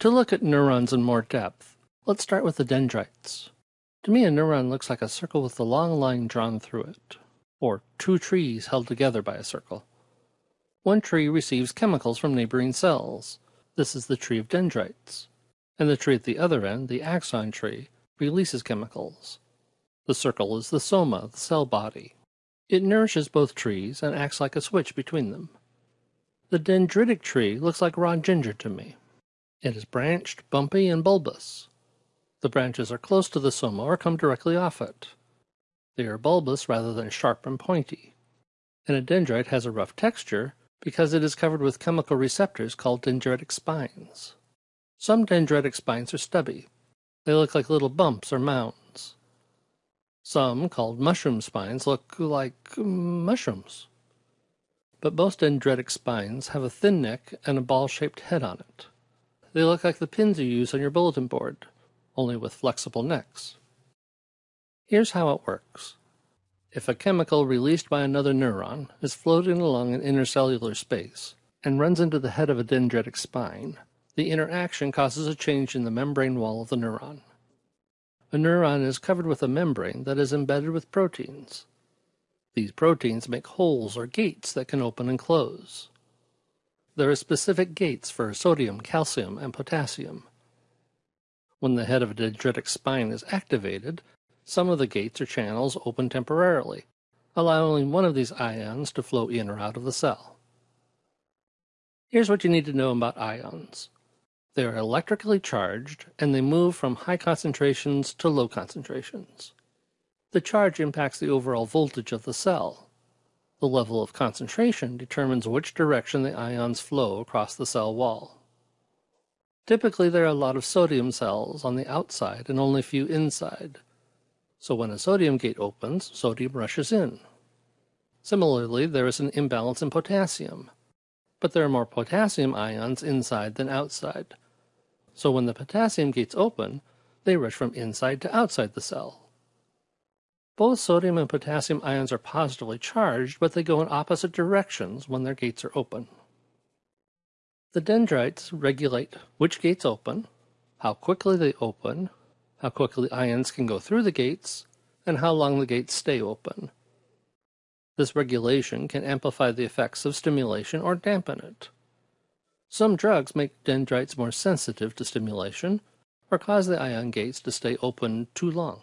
To look at neurons in more depth, let's start with the dendrites. To me, a neuron looks like a circle with a long line drawn through it, or two trees held together by a circle. One tree receives chemicals from neighboring cells. This is the tree of dendrites. And the tree at the other end, the axon tree, releases chemicals. The circle is the soma, the cell body. It nourishes both trees and acts like a switch between them. The dendritic tree looks like raw ginger to me. It is branched, bumpy, and bulbous. The branches are close to the soma or come directly off it. They are bulbous rather than sharp and pointy. And a dendrite has a rough texture because it is covered with chemical receptors called dendritic spines. Some dendritic spines are stubby. They look like little bumps or mounds. Some, called mushroom spines, look like mm, mushrooms. But most dendritic spines have a thin neck and a ball-shaped head on it. They look like the pins you use on your bulletin board, only with flexible necks. Here's how it works. If a chemical released by another neuron is floating along an intercellular space and runs into the head of a dendritic spine, the interaction causes a change in the membrane wall of the neuron. A neuron is covered with a membrane that is embedded with proteins. These proteins make holes or gates that can open and close. There are specific gates for sodium, calcium, and potassium. When the head of a dendritic spine is activated, some of the gates or channels open temporarily, allowing one of these ions to flow in or out of the cell. Here's what you need to know about ions. They are electrically charged, and they move from high concentrations to low concentrations. The charge impacts the overall voltage of the cell, the level of concentration determines which direction the ions flow across the cell wall. Typically, there are a lot of sodium cells on the outside and only a few inside. So when a sodium gate opens, sodium rushes in. Similarly, there is an imbalance in potassium, but there are more potassium ions inside than outside. So when the potassium gates open, they rush from inside to outside the cell. Both sodium and potassium ions are positively charged, but they go in opposite directions when their gates are open. The dendrites regulate which gates open, how quickly they open, how quickly ions can go through the gates, and how long the gates stay open. This regulation can amplify the effects of stimulation or dampen it. Some drugs make dendrites more sensitive to stimulation or cause the ion gates to stay open too long.